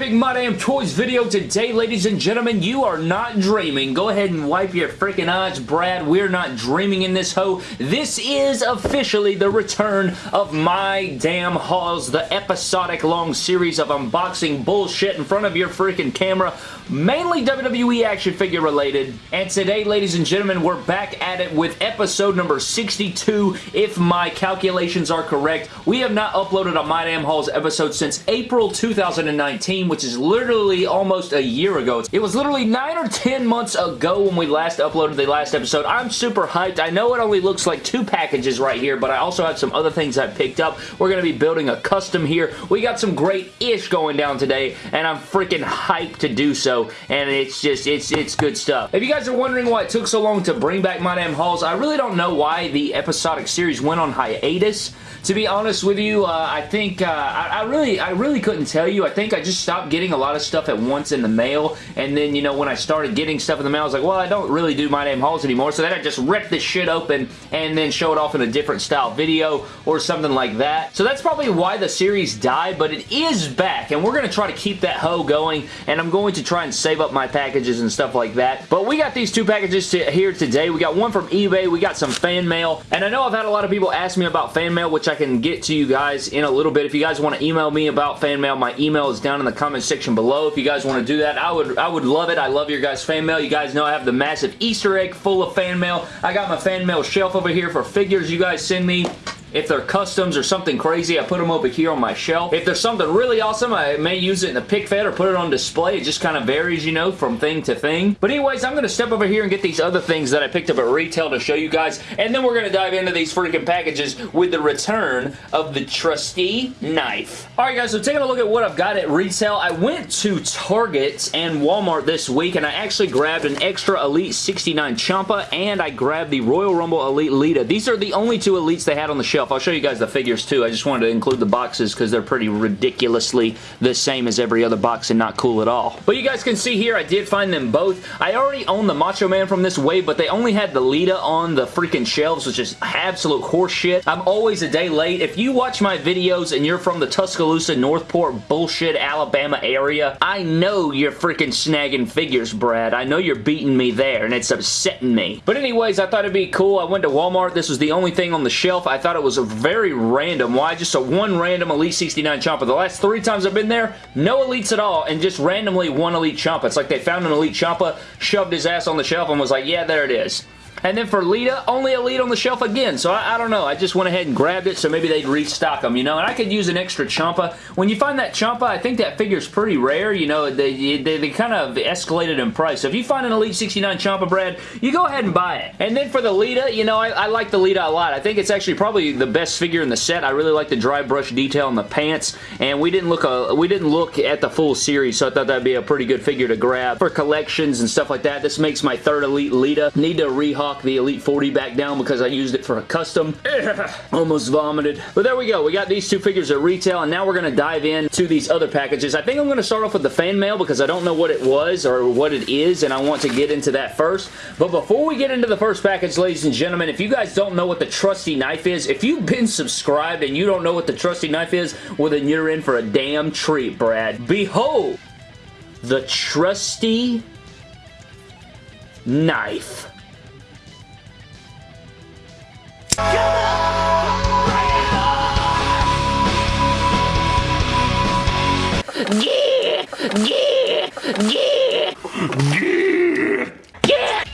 epic My Damn Toys video today, ladies and gentlemen. You are not dreaming. Go ahead and wipe your freaking eyes, Brad. We're not dreaming in this hoe. This is officially the return of My Damn Hauls, the episodic long series of unboxing bullshit in front of your freaking camera, mainly WWE action figure related. And today, ladies and gentlemen, we're back at it with episode number 62, if my calculations are correct. We have not uploaded a My Damn Hauls episode since April 2019 which is literally almost a year ago. It was literally 9 or 10 months ago when we last uploaded the last episode. I'm super hyped. I know it only looks like two packages right here, but I also have some other things I picked up. We're going to be building a custom here. We got some great ish going down today, and I'm freaking hyped to do so, and it's just, it's, it's good stuff. If you guys are wondering why it took so long to bring back My Damn Hauls, I really don't know why the episodic series went on hiatus. To be honest with you, uh, I think, uh, I, I really, I really couldn't tell you. I think I just stopped getting a lot of stuff at once in the mail, and then, you know, when I started getting stuff in the mail, I was like, well, I don't really do My Damn Hauls anymore, so then I just rip this shit open and then show it off in a different style video or something like that. So that's probably why the series died, but it is back, and we're going to try to keep that hoe going, and I'm going to try and save up my packages and stuff like that. But we got these two packages to, here today. We got one from eBay, we got some fan mail, and I know I've had a lot of people ask me about fan mail, which I can get to you guys in a little bit. If you guys want to email me about fan mail, my email is down in the comment section below. If you guys want to do that, I would I would love it. I love your guys' fan mail. You guys know I have the massive Easter egg full of fan mail. I got my fan mail shelf over here for figures you guys send me. If they're customs or something crazy, I put them over here on my shelf. If there's something really awesome, I may use it in the pick fed or put it on display. It just kind of varies, you know, from thing to thing. But anyways, I'm going to step over here and get these other things that I picked up at retail to show you guys. And then we're going to dive into these freaking packages with the return of the trusty knife. Alright guys, so taking a look at what I've got at retail, I went to Target and Walmart this week and I actually grabbed an extra Elite 69 Ciampa and I grabbed the Royal Rumble Elite Lita. These are the only two Elites they had on the shelf shelf. I'll show you guys the figures too. I just wanted to include the boxes because they're pretty ridiculously the same as every other box and not cool at all. But you guys can see here, I did find them both. I already own the Macho Man from this wave, but they only had the Lita on the freaking shelves, which is absolute horseshit. I'm always a day late. If you watch my videos and you're from the Tuscaloosa, Northport, bullshit, Alabama area, I know you're freaking snagging figures, Brad. I know you're beating me there, and it's upsetting me. But anyways, I thought it'd be cool. I went to Walmart. This was the only thing on the shelf. I thought it was was a very random. Why? Just a one random Elite 69 Ciampa. The last three times I've been there, no Elites at all, and just randomly one Elite Ciampa. It's like they found an Elite Ciampa, shoved his ass on the shelf, and was like, yeah, there it is. And then for Lita, only a lead on the shelf again. So I, I, don't know. I just went ahead and grabbed it so maybe they'd restock them, you know. And I could use an extra Ciampa. When you find that Ciampa, I think that figure's pretty rare. You know, they, they, they kind of escalated in price. So if you find an Elite 69 Ciampa Brad, you go ahead and buy it. And then for the Lita, you know, I, I like the Lita a lot. I think it's actually probably the best figure in the set. I really like the dry brush detail on the pants. And we didn't look a, we didn't look at the full series, so I thought that'd be a pretty good figure to grab for collections and stuff like that. This makes my third Elite Lita. Need to the Elite 40 back down because I used it for a custom. Almost vomited. But there we go. We got these two figures at retail, and now we're going to dive into these other packages. I think I'm going to start off with the fan mail because I don't know what it was or what it is, and I want to get into that first. But before we get into the first package, ladies and gentlemen, if you guys don't know what the trusty knife is, if you've been subscribed and you don't know what the trusty knife is, well then you're in for a damn treat, Brad. Behold, the trusty knife. Yeah! Yeah! Yeah! Yeah!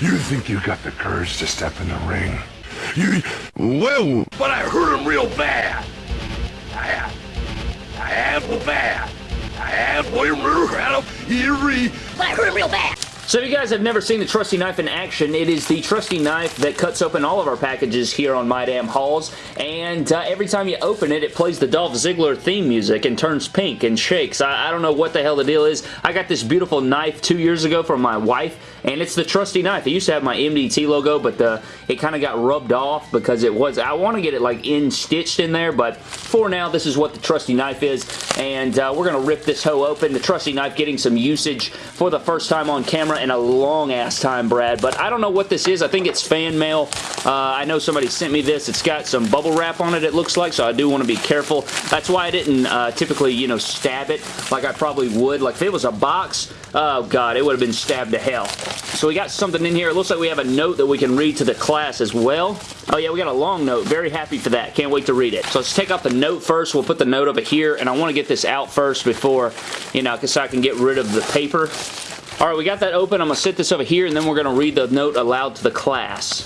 You think you got the courage to step in the ring? You, well, but I hurt him real bad. I I have bad. I. But I hurt him real bad. So if you guys have never seen the trusty knife in action, it is the trusty knife that cuts open all of our packages here on My Damn Hauls, and uh, every time you open it, it plays the Dolph Ziggler theme music and turns pink and shakes. I, I don't know what the hell the deal is. I got this beautiful knife two years ago from my wife, and it's the trusty knife. It used to have my MDT logo, but the, it kind of got rubbed off because it was, I want to get it like in stitched in there, but for now, this is what the trusty knife is, and uh, we're going to rip this hoe open. The trusty knife getting some usage for the first time on camera camera in a long ass time, Brad, but I don't know what this is. I think it's fan mail. Uh, I know somebody sent me this. It's got some bubble wrap on it, it looks like, so I do want to be careful. That's why I didn't uh, typically, you know, stab it like I probably would. Like, if it was a box, oh, God, it would have been stabbed to hell. So we got something in here. It looks like we have a note that we can read to the class as well. Oh, yeah, we got a long note. Very happy for that. Can't wait to read it. So let's take out the note first. We'll put the note over here, and I want to get this out first before, you know, so I can get rid of the paper. All right, we got that open. I'm going to sit this over here, and then we're going to read the note aloud to the class.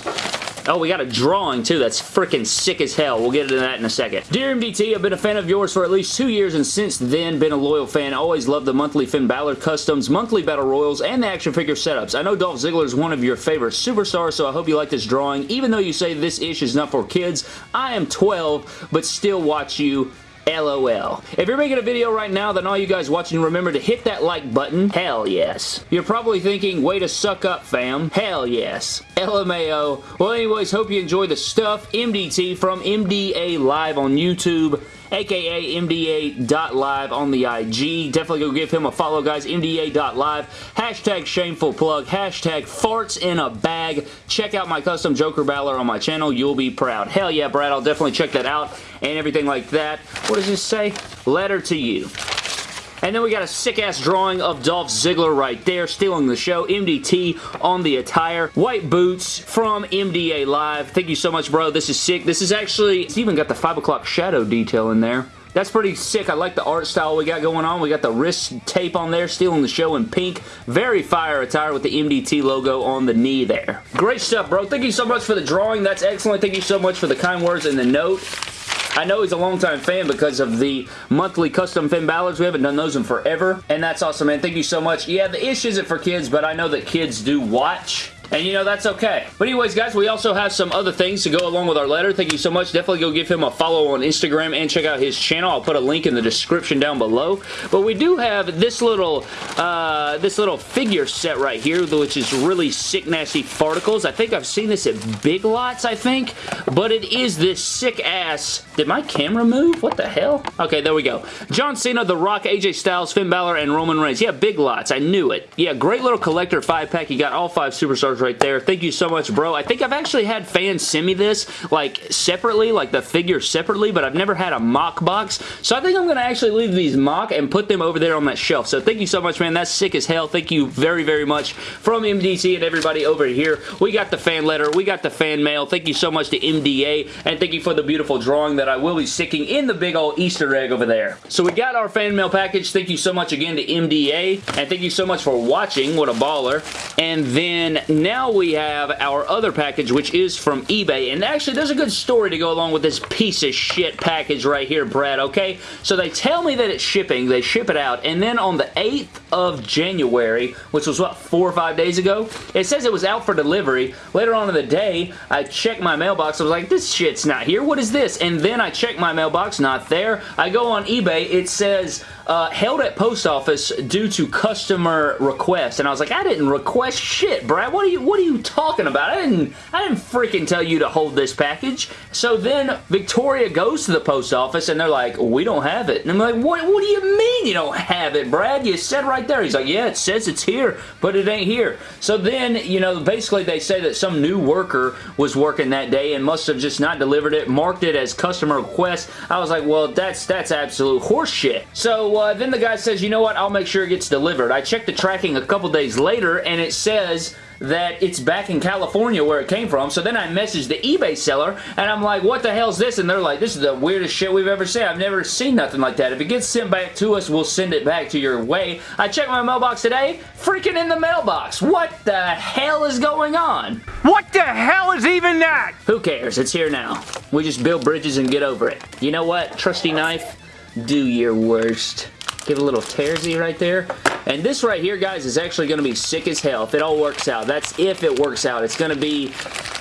Oh, we got a drawing too. That's freaking sick as hell. We'll get into that in a second. Dear MDT, I've been a fan of yours for at least two years and since then been a loyal fan. always loved the monthly Finn Balor customs, monthly battle royals, and the action figure setups. I know Dolph Ziggler is one of your favorite superstars, so I hope you like this drawing. Even though you say this ish is not for kids, I am 12, but still watch you LOL. If you're making a video right now, then all you guys watching remember to hit that like button. Hell yes. You're probably thinking, way to suck up, fam. Hell yes. LMAO. Well, anyways, hope you enjoy the stuff. MDT from MDA Live on YouTube aka MDA.live on the IG. Definitely go give him a follow, guys. MDA.live. Hashtag shameful plug. Hashtag farts in a bag. Check out my custom Joker Balor on my channel. You'll be proud. Hell yeah, Brad. I'll definitely check that out and everything like that. What does this say? Letter to you. And then we got a sick-ass drawing of Dolph Ziggler right there, stealing the show. MDT on the attire. White boots from MDA Live. Thank you so much, bro. This is sick. This is actually, it's even got the 5 o'clock shadow detail in there. That's pretty sick. I like the art style we got going on. We got the wrist tape on there, stealing the show in pink. Very fire attire with the MDT logo on the knee there. Great stuff, bro. Thank you so much for the drawing. That's excellent. Thank you so much for the kind words and the note. I know he's a longtime fan because of the monthly custom Finn Balor's. We haven't done those in forever, and that's awesome, man. Thank you so much. Yeah, the ish isn't for kids, but I know that kids do watch and you know, that's okay. But anyways, guys, we also have some other things to go along with our letter. Thank you so much. Definitely go give him a follow on Instagram and check out his channel. I'll put a link in the description down below. But we do have this little uh, this little figure set right here, which is really sick, nasty farticles. I think I've seen this at Big Lots, I think. But it is this sick-ass... Did my camera move? What the hell? Okay, there we go. John Cena, The Rock, AJ Styles, Finn Balor, and Roman Reigns. Yeah, Big Lots. I knew it. Yeah, great little collector five-pack. You got all five superstars right there. Thank you so much, bro. I think I've actually had fans send me this, like, separately, like the figure separately, but I've never had a mock box. So I think I'm going to actually leave these mock and put them over there on that shelf. So thank you so much, man. That's sick as hell. Thank you very, very much from MDT and everybody over here. We got the fan letter. We got the fan mail. Thank you so much to MDA, and thank you for the beautiful drawing that I will be sticking in the big old Easter egg over there. So we got our fan mail package. Thank you so much again to MDA, and thank you so much for watching. What a baller. And then now we have our other package, which is from eBay. And actually, there's a good story to go along with this piece of shit package right here, Brad, okay? So they tell me that it's shipping. They ship it out. And then on the 8th of January, which was, what, four or five days ago? It says it was out for delivery. Later on in the day, I checked my mailbox. I was like, this shit's not here. What is this? And then I checked my mailbox. Not there. I go on eBay. It says uh, held at post office due to customer request. And I was like, I didn't request shit, Brad. What are you What are you talking about? I didn't I didn't freaking tell you to hold this package. So then Victoria goes to the post office and they're like, we don't have it. And I'm like, what, what do you mean you don't have it, Brad? You said right there. He's like, yeah, it says it's here, but it ain't here. So then, you know, basically they say that some new worker was working that day and must have just not delivered it, marked it as customer request. I was like, well, that's that's absolute horseshit. So uh, then the guy says, you know what, I'll make sure it gets delivered. I checked the tracking a couple days later and it says that it's back in California where it came from. So then I messaged the eBay seller and I'm like, what the hell's this? And they're like, this is the weirdest shit we've ever seen. I've never seen nothing like that. If it gets sent back to us, we'll send it back to your way. I checked my mailbox today, freaking in the mailbox. What the hell is going on? What the hell is even that? Who cares? It's here now. We just build bridges and get over it. You know what? Trusty knife, do your worst. Get a little tearsy right there. And this right here, guys, is actually going to be sick as hell if it all works out. That's if it works out. It's going to be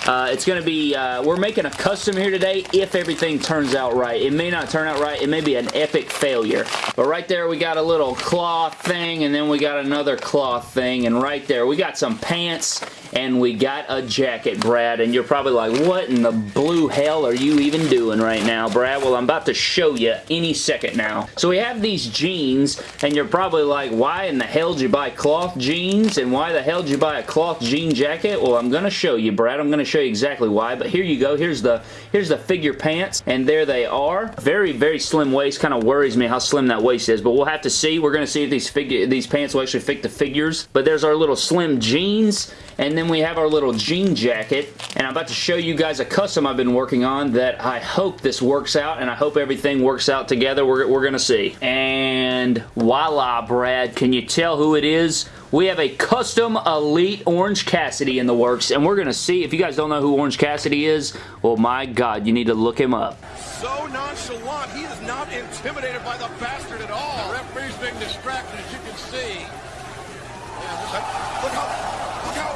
Uh, it's going to be, uh, we're making a custom here today if everything turns out right. It may not turn out right. It may be an epic failure. But right there, we got a little cloth thing, and then we got another cloth thing, and right there, we got some pants, and we got a jacket, Brad, and you're probably like, what in the blue hell are you even doing right now, Brad? Well, I'm about to show you any second now. So we have these jeans, and you're probably like, why in the hell did you buy cloth jeans, and why the hell did you buy a cloth jean jacket? Well, I'm going to show you, Brad. I'm going to show you exactly why, but here you go. Here's the, here's the figure pants, and there they are. Very, very slim waist. Kind of worries me how slim that waist is, but we'll have to see. We're going to see if these figure these pants will actually fit the figures. But there's our little slim jeans, and then we have our little jean jacket, and I'm about to show you guys a custom I've been working on that I hope this works out, and I hope everything works out together. We're, we're going to see. And voila, Brad. Can you tell who it is? We have a custom Elite Orange Cassidy in the works, and we're going to see. If you guys don't know who Orange Cassidy is, well, my God, you need to look him up. So nonchalant, he is not intimidated by the bastard at all. The referee's being distracted, as you can see. Yeah, just- look how, look how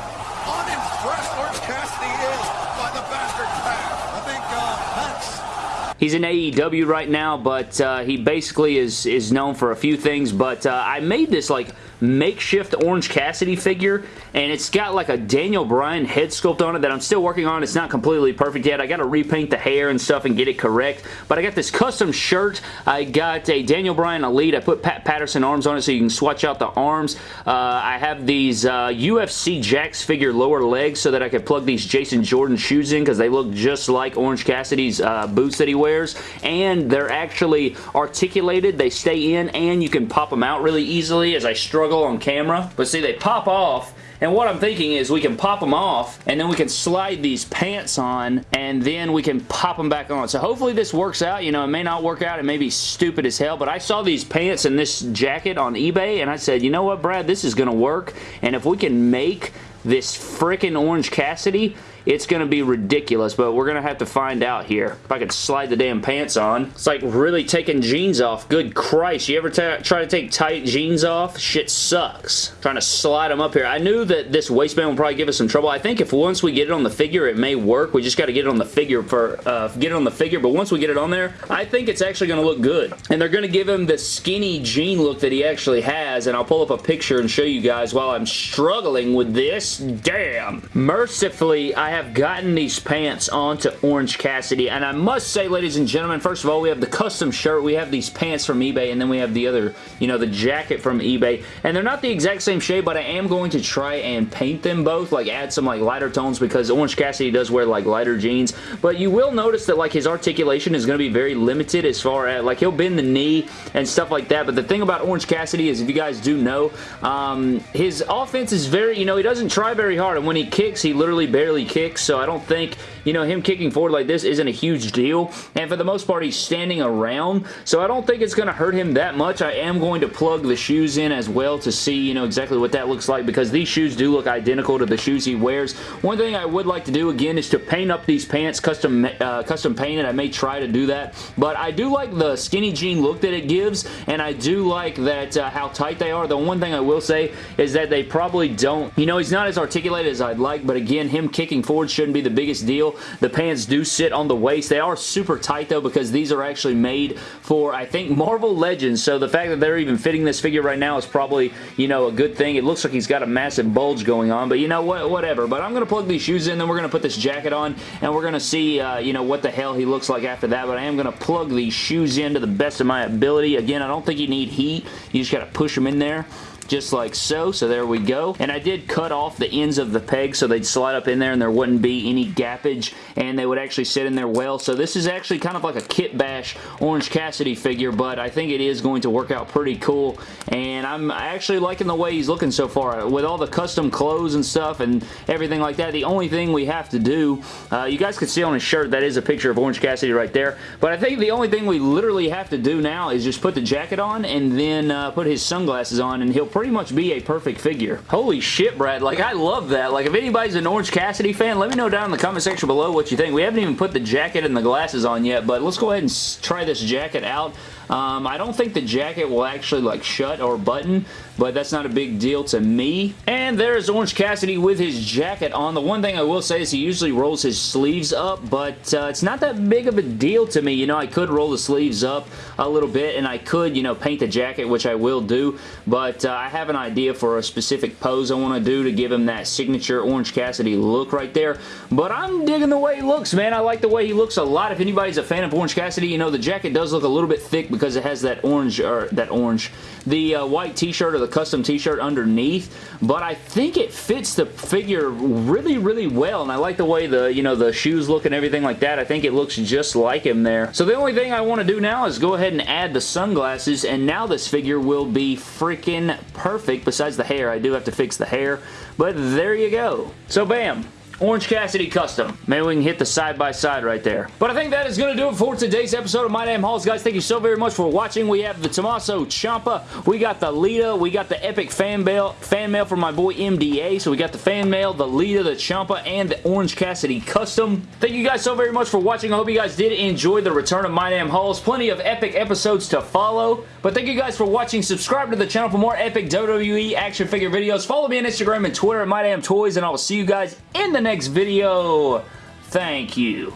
unimpressed Orange Cassidy is by the bastard pass. I think uh, that's He's in AEW right now, but uh, he basically is is known for a few things. But uh, I made this like makeshift Orange Cassidy figure, and it's got like a Daniel Bryan head sculpt on it that I'm still working on. It's not completely perfect yet. I got to repaint the hair and stuff and get it correct. But I got this custom shirt. I got a Daniel Bryan Elite. I put Pat Patterson arms on it so you can swatch out the arms. Uh, I have these uh, UFC Jakks figure lower legs so that I could plug these Jason Jordan shoes in because they look just like Orange Cassidy's uh, boots that he wears. And they're actually articulated. They stay in and you can pop them out really easily as I struggle on camera. But see, they pop off and what I'm thinking is we can pop them off and then we can slide these pants on and then we can pop them back on. So hopefully this works out. You know, it may not work out. It may be stupid as hell, but I saw these pants and this jacket on eBay and I said, you know what, Brad, this is going to work. And if we can make this freaking Orange Cassidy, it's going to be ridiculous, but we're going to have to find out here. If I could slide the damn pants on. It's like really taking jeans off. Good Christ. You ever try to take tight jeans off? Shit sucks. Trying to slide them up here. I knew that this waistband would probably give us some trouble. I think if once we get it on the figure, it may work. We just got to get it on the figure for uh, get it on the figure, but once we get it on there, I think it's actually going to look good. And they're going to give him the skinny jean look that he actually has, and I'll pull up a picture and show you guys while I'm struggling with this. Damn. Mercifully, I have gotten these pants onto Orange Cassidy, and I must say, ladies and gentlemen, first of all, we have the custom shirt, we have these pants from eBay, and then we have the other, you know, the jacket from eBay, and they're not the exact same shade, but I am going to try and paint them both, like add some like lighter tones, because Orange Cassidy does wear like lighter jeans, but you will notice that like his articulation is going to be very limited as far as, like he'll bend the knee and stuff like that, but the thing about Orange Cassidy is, if you guys do know, um, his offense is very, you know, he doesn't try very hard, and when he kicks, he literally barely kicks, so I don't think, you know, him kicking forward like this isn't a huge deal, and for the most part, he's standing around, so I don't think it's going to hurt him that much. I am going to plug the shoes in as well to see, you know, exactly what that looks like, because these shoes do look identical to the shoes he wears. One thing I would like to do, again, is to paint up these pants custom, uh, custom painted. I may try to do that, but I do like the skinny jean look that it gives, and I do like that uh, how tight they are. The one thing I will say is that they probably don't, you know, he's not as articulated as I'd like, but again, him kicking forward shouldn't be the biggest deal. The pants do sit on the waist. They are super tight though because these are actually made for, I think, Marvel Legends. So the fact that they're even fitting this figure right now is probably, you know, a good thing. It looks like he's got a massive bulge going on, but you know what, whatever. But I'm going to plug these shoes in, then we're going to put this jacket on, and we're going to see, uh, you know, what the hell he looks like after that. But I am going to plug these shoes in to the best of my ability. Again, I don't think you need heat. You just got to push them in there just like so. So there we go. And I did cut off the ends of the peg so they'd slide up in there and there wouldn't be any gappage and they would actually sit in there well. So this is actually kind of like a Kit Bash Orange Cassidy figure, but I think it is going to work out pretty cool. And I'm actually liking the way he's looking so far. With all the custom clothes and stuff and everything like that, the only thing we have to do, uh, you guys can see on his shirt, that is a picture of Orange Cassidy right there. But I think the only thing we literally have to do now is just put the jacket on and then uh, put his sunglasses on and he'll pretty pretty much be a perfect figure. Holy shit, Brad. Like, I love that. Like, if anybody's an Orange Cassidy fan, let me know down in the comment section below what you think. We haven't even put the jacket and the glasses on yet, but let's go ahead and try this jacket out. Um, I don't think the jacket will actually like shut or button, but that's not a big deal to me. And there's Orange Cassidy with his jacket on. The one thing I will say is he usually rolls his sleeves up, but uh, it's not that big of a deal to me. You know, I could roll the sleeves up a little bit, and I could, you know, paint the jacket, which I will do, but uh, I have an idea for a specific pose I want to do to give him that signature Orange Cassidy look right there, but I'm digging the way he looks, man. I like the way he looks a lot. If anybody's a fan of Orange Cassidy, you know, the jacket does look a little bit thick because it has that orange, or that orange, the uh, white t-shirt or the custom t-shirt underneath, but I think it fits the figure really, really well, and I like the way the, you know, the shoes look and everything like that. I think it looks just like him there. So the only thing I want to do now is go ahead and add the sunglasses, and now this figure will be freaking perfect. Besides the hair, I do have to fix the hair, but there you go. So bam, Orange Cassidy Custom. Maybe we can hit the side-by-side -side right there. But I think that is going to do it for today's episode of My Damn Hauls. guys. Thank you so very much for watching. We have the Tommaso Ciampa. We got the Lita. We got the epic fan mail, fan mail from my boy MDA. So we got the fan mail, the Lita, the Ciampa, and the Orange Cassidy Custom. Thank you guys so very much for watching. I hope you guys did enjoy the return of My Damn Hauls. Plenty of epic episodes to follow. But thank you guys for watching. Subscribe to the channel for more epic WWE action figure videos. Follow me on Instagram and Twitter at My Damn Toys, and I will see you guys in the next next video. Thank you.